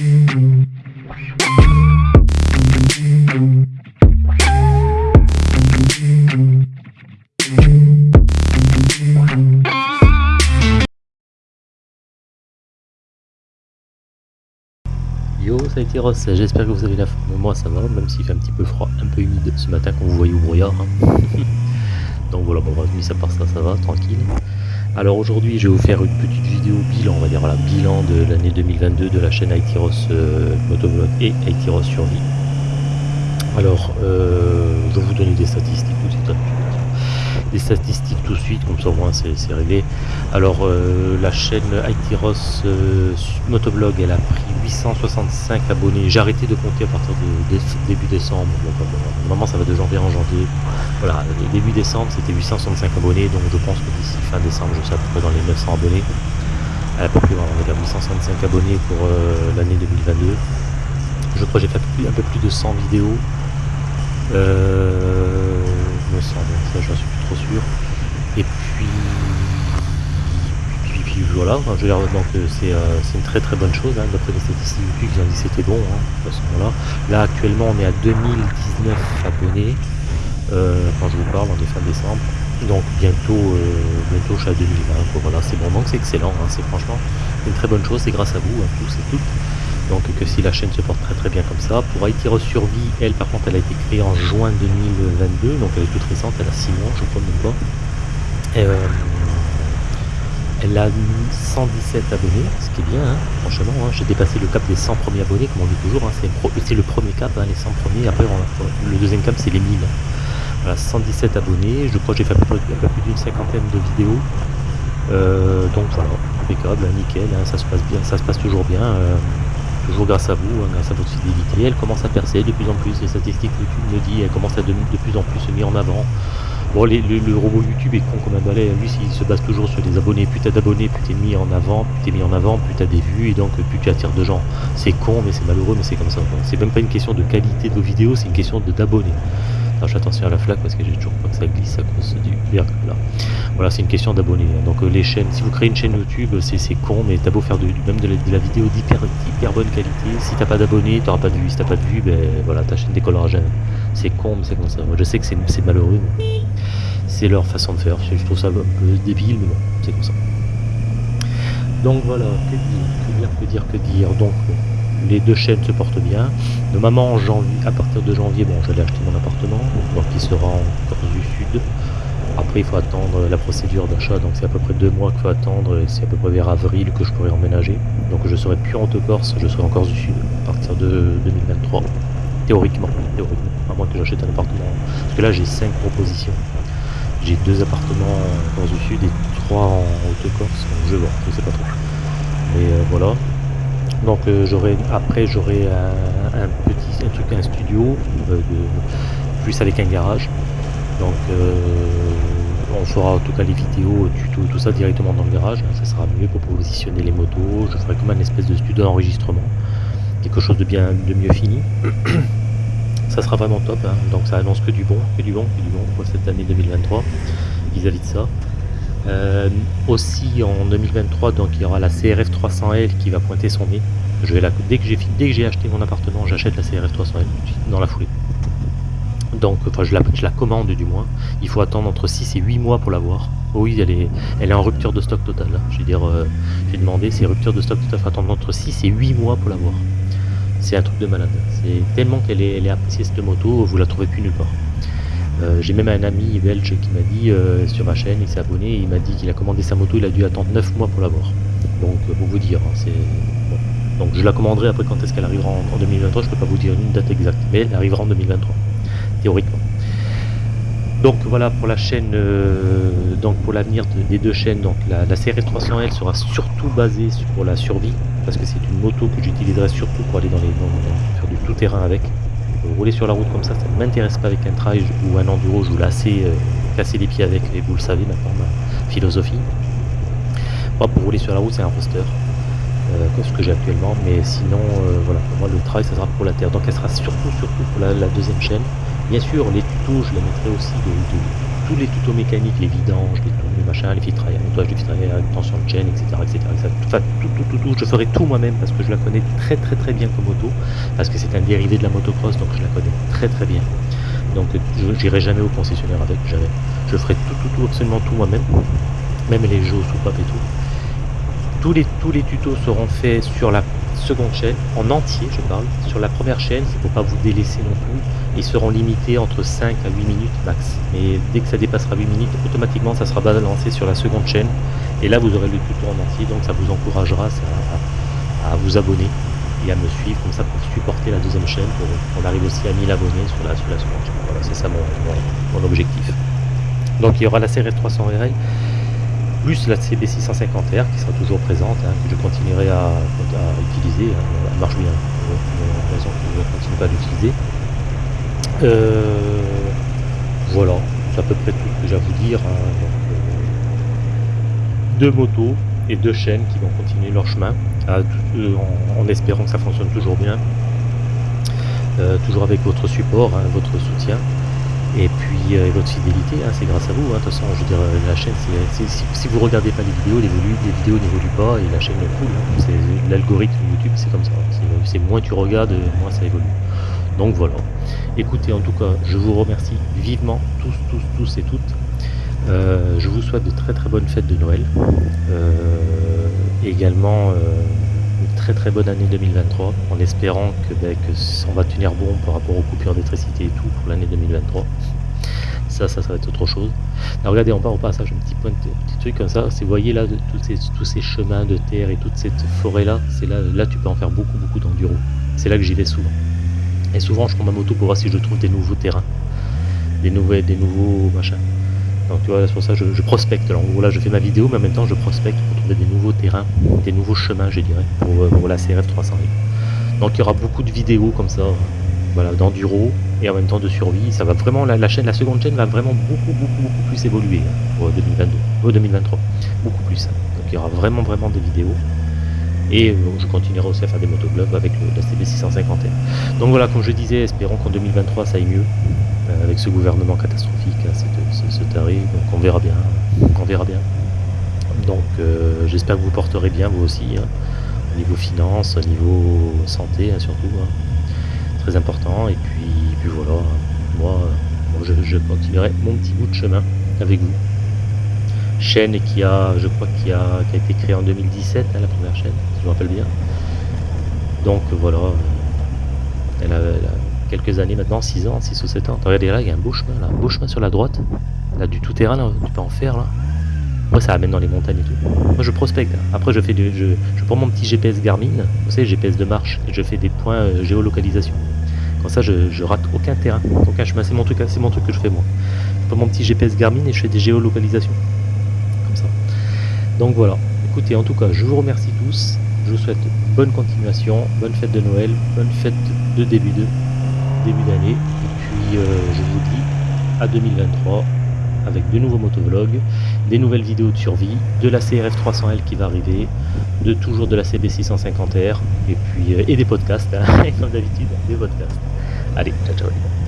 Yo, ça a été Ross, j'espère que vous avez la forme. Moi ça va, même s'il fait un petit peu froid, un peu humide ce matin quand vous voyez au brouillard. Donc voilà, bon, mis à part ça, ça va, tranquille. Alors aujourd'hui, je vais vous faire une petite vidéo bilan, on va dire, voilà, bilan de l'année 2022 de la chaîne Aitiros euh, Motovlog et Aitiros Survie. Alors, euh, je vais vous donner des statistiques tout suite. Des statistiques tout de suite, comme ça au moins c'est réglé. Alors, euh, la chaîne Aitiros euh, Motovlog, elle a pris 865 abonnés. J'ai arrêté de compter à partir de, dé- début décembre. Euh, normalement, ça va de janvier en janvier. Voilà, le début décembre, c'était 865 abonnés. Donc, je pense que d'ici fin décembre, je serai à peu près dans les 900 abonnés. À peu près, voilà, on va dire 865 abonnés pour euh, l'année 2022. Je crois que j'ai fait un peu plus de 100 vidéos. Euh, me semble, ça suis sûr. Et puis, puis, voilà, je veux dire, donc euh, c'est euh, c'est une très très bonne chose, hein, d'après les statistiques YouTube, ils ont dit que c'était bon, hein, de façon voilà. Là actuellement on est à 2019 abonnés, euh, quand je vous parle, on est fin décembre, donc bientôt, bientôt je suis à 2020, quoi, voilà, c'est bon, donc c'est excellent, hein, c'est franchement une très bonne chose, c'est grâce à vous, hein, tous et toutes. Donc que si la chaîne se porte très très bien comme ça. Pour Haïti Survie, elle par contre elle a été créée en juin 2022, donc elle est toute récente, elle a 6 mois je crois même pas. Euh, elle a 117 abonnés, ce qui est bien, hein, franchement, hein. j'ai dépassé le cap des 100 premiers abonnés, comme on dit toujours, hein, c'est le, premier cap, les 100 premiers, après on le deuxième cap c'est les 1000. Voilà, 117 abonnés, je crois que j'ai fait à peu plus d'une cinquantaine de vidéos, Euh, donc voilà, impeccable, nickel, ça se passe bien, ça se passe toujours bien, euh, toujours grâce à vous, hein, grâce à votre fidélité, elle commence à percer de plus en plus, les statistiques YouTube me dit, elle commence à de, plus en plus se mettre en avant. Bon, le, le robot YouTube est con comme un balai, lui il se base toujours sur les abonnés, plus t'as d'abonnés, plus t'es mis en avant, plus t'es mis en avant, plus t'as des vues, et donc plus tu attires de gens. C'est con, mais c'est malheureux, mais c'est comme ça. C'est même pas une question de qualité de vos vidéos, c'est une question d'abonnés. Fais attention à la flaque parce que j'ai toujours peur que ça glisse à cause du verglas. Voilà, c'est une question d'abonnés. hein. Donc euh, les chaînes, si vous créez une chaîne YouTube, c'est c'est con, mais t'as beau faire de, même de la, vidéo d'hyper hyper bonne qualité, si t'as pas d'abonnés, t'auras pas de vues. Si t'as pas de vues, ben voilà, ta chaîne décollera jamais. C'est con, mais c'est comme ça. Moi, je sais que c'est malheureux, c'est leur façon de faire. Je je trouve ça un peu débile, mais bon, c'est comme ça. Donc voilà, que dire, que dire, que dire, que dire. Donc les deux chaînes se portent bien. Normalement en janvier, à partir de janvier, bon j'allais acheter mon appartement, donc il sera en Corse du Sud. Après il faut attendre la procédure d'achat, donc c'est à peu près deux mois qu'il faut attendre, et c'est à peu près vers avril que je pourrai emménager. Donc je serai plus en Haute-Corse, je serai en Corse du Sud à partir de 2023. Théoriquement, théoriquement, à moins que j'achète un appartement. Parce que là j'ai cinq propositions. J'ai deux appartements en Corse du Sud et trois en Haute-Corse, donc je vois, je sais pas trop. Mais euh, voilà, donc euh, j'aurai après j'aurai un, petit un truc un studio euh, plus avec un garage. Donc euh, on fera en tout cas les vidéos, tutos, tout ça directement dans le garage. hein. Ça sera mieux pour positionner les motos. Je ferai comme un espèce de studio d'enregistrement. Quelque chose de bien de mieux fini. ça sera vraiment top. hein. Donc ça annonce que du bon, que du bon, que du bon pour cette année 2023 vis-à-vis de ça. Euh, aussi en 2023, donc il y aura la CRF 300L qui va pointer son nez. Je vais la, dès que j'ai dès que j'ai acheté mon appartement, j'achète la CRF 300L dans la foulée. Donc, enfin, je la, je la commande du moins. Il faut attendre entre 6 et 8 mois pour l'avoir. Oui, elle est, elle est en rupture de stock total. hein. Je veux dire, euh, j'ai demandé, c'est rupture de stock total. faut attendre entre 6 et 8 mois pour l'avoir. C'est un truc de malade. C'est tellement qu'elle est, elle est appréciée cette moto, vous la trouvez plus nulle part. Euh, j'ai même un ami belge qui m'a dit euh, sur ma chaîne, il s'est abonné, il m'a dit qu'il a commandé sa moto, il a dû attendre 9 mois pour l'avoir. Donc euh, pour vous dire, hein, c'est. Donc je la commanderai après quand est-ce qu'elle arrivera en, en 2023, je peux pas vous dire une date exacte, mais elle arrivera en 2023, théoriquement. Donc voilà pour la chaîne, donc pour l'avenir de- des deux chaînes, donc la, la CRF 300L sera surtout basée sur la survie, parce que c'est une moto que j'utiliserai surtout pour aller dans les faire du tout terrain avec. Euh, rouler sur la route comme ça, ça ne m'intéresse pas avec un trail ou un enduro, je vous assez euh, casser les pieds avec, et vous le savez maintenant, ma philosophie. Moi, pour rouler sur la route, c'est un roster, euh, comme ce que j'ai actuellement, mais sinon, euh, voilà, pour moi, le trail, ça sera pour la terre. Donc, elle sera surtout, surtout pour la, deuxième chaîne. Bien sûr, les tutos, je les mettrai aussi de tous les tutos mécaniques, les vidanges, les, les machins, les filtres à air, nettoyage de filtres à tension de chaîne, etc. etc., Enfin, tout, tout, tout, tout, je ferai tout moi-même parce que je la connais très très très bien comme moto, parce que c'est un dérivé de la motocross, donc je la connais très très bien. Donc je n'irai jamais au concessionnaire avec, jamais. Je ferai tout, tout, tout, absolument tout moi-même, même les jeux sous pop et tout. Tous les, tous les tutos seront faits sur la seconde chaîne, en entier je parle. Sur la première chaîne, il ne faut pas vous délaisser non plus. Ils seront limités entre 5 à 8 minutes max. Mais dès que ça dépassera 8 minutes, automatiquement ça sera balancé sur la seconde chaîne. Et là vous aurez le tuto en entier, donc ça vous encouragera à, à vous abonner et à me suivre comme ça pour supporter la deuxième chaîne pour qu'on arrive aussi à 1000 abonnés sur la, sur la seconde chaîne. Voilà, c'est ça mon, mon, mon, objectif. Donc il y aura la série 300 RL plus la CB650R qui sera toujours présente, hein, que je continuerai à, utiliser, hein, elle marche bien, donc raison que je continue pas à l'utiliser. Euh, voilà, c'est à peu près tout ce que j'ai à vous dire. Hein, euh, deux motos et deux chaînes qui vont continuer leur chemin, euh, en, espérant que ça fonctionne toujours bien, toujours avec votre support, votre soutien et puis euh, votre fidélité, hein, c'est grâce à vous. Hein. De toute façon, je veux dire, la chaîne, c'est, si, si, vous regardez pas les vidéos, les, les vidéos n'évoluent pas et la chaîne coule. Hein. L'algorithme YouTube, c'est comme ça. C'est, moins tu regardes, moins ça évolue. Donc voilà. Écoutez, en tout cas, je vous remercie vivement, tous, tous, tous et toutes. Euh, je vous souhaite de très très bonnes fêtes de Noël. Euh, également très très bonne année 2023 en espérant que, ben, on va tenir bon par rapport aux coupures d'électricité et tout pour l'année 2023 ça ça ça va être autre chose. Regardez en bas au passage un petit point petit truc comme ça. Vous voyez là tous, ces, tous ces chemins de terre et toute cette forêt là c'est là là tu peux en faire beaucoup beaucoup d'enduro. C'est là que j'y vais souvent. Et souvent je prends ma moto pour voir si je trouve des nouveaux terrains. Des nouveaux des nouveaux machins donc tu vois, c'est pour ça que je, prospecte. Alors là, je fais ma vidéo, mais en même temps, je prospecte pour trouver des nouveaux terrains, des nouveaux chemins, je dirais, pour, pour la CRF 300 Donc il y aura beaucoup de vidéos comme ça, voilà, d'enduro et en même temps de survie. Ça va vraiment, la, chaîne, la seconde chaîne va vraiment beaucoup, beaucoup, beaucoup plus évoluer hein, pour 2022, euh, 2023, beaucoup plus. Hein. Donc il y aura vraiment, vraiment des vidéos. Et euh, je continuerai aussi à faire des motoglobes avec la CB650M. Donc voilà, comme je disais, espérons qu'en 2023 ça aille mieux euh, avec ce gouvernement catastrophique, hein, ce, tarif. Donc on verra bien, on verra bien. Donc euh, j'espère que vous porterez bien vous aussi, hein, au niveau finance, au niveau santé hein, surtout, très important. Et puis, voilà, moi, je, continuerai mon petit bout de chemin avec vous. Chaîne qui a, je crois, qui a, qui a été créée en 2017, hein, la première chaîne, si je me rappelle bien. Donc voilà, a, elle a quelques années maintenant, 6 ans, 6 ou 7 ans. Regardez là, il y a un beau chemin, là, un beau chemin sur la droite. Là, du tout-terrain, là, tu peux en faire, là. Moi, ça amène dans les montagnes et tout. Moi, je prospecte. Après, je fais du, je, prends mon petit GPS Garmin, vous savez, GPS de marche, et je fais des points euh, géolocalisation. Comme ça, je, je, rate aucun terrain, aucun chemin. C'est mon truc, c'est mon truc que je fais moi. Je prends mon petit GPS Garmin et je fais des géolocalisations. Comme ça. Donc voilà. Écoutez, en tout cas, je vous remercie tous. Je vous souhaite bonne continuation, bonne fête de Noël, bonne fête de début de début d'année. Et puis euh, je vous dis à 2023 avec de nouveaux motovlogs, des nouvelles vidéos de survie, de la CRF 300L qui va arriver, de toujours de la CB 650R et puis euh, et des podcasts, hein, comme d'habitude, des podcasts. Allez, ciao ciao.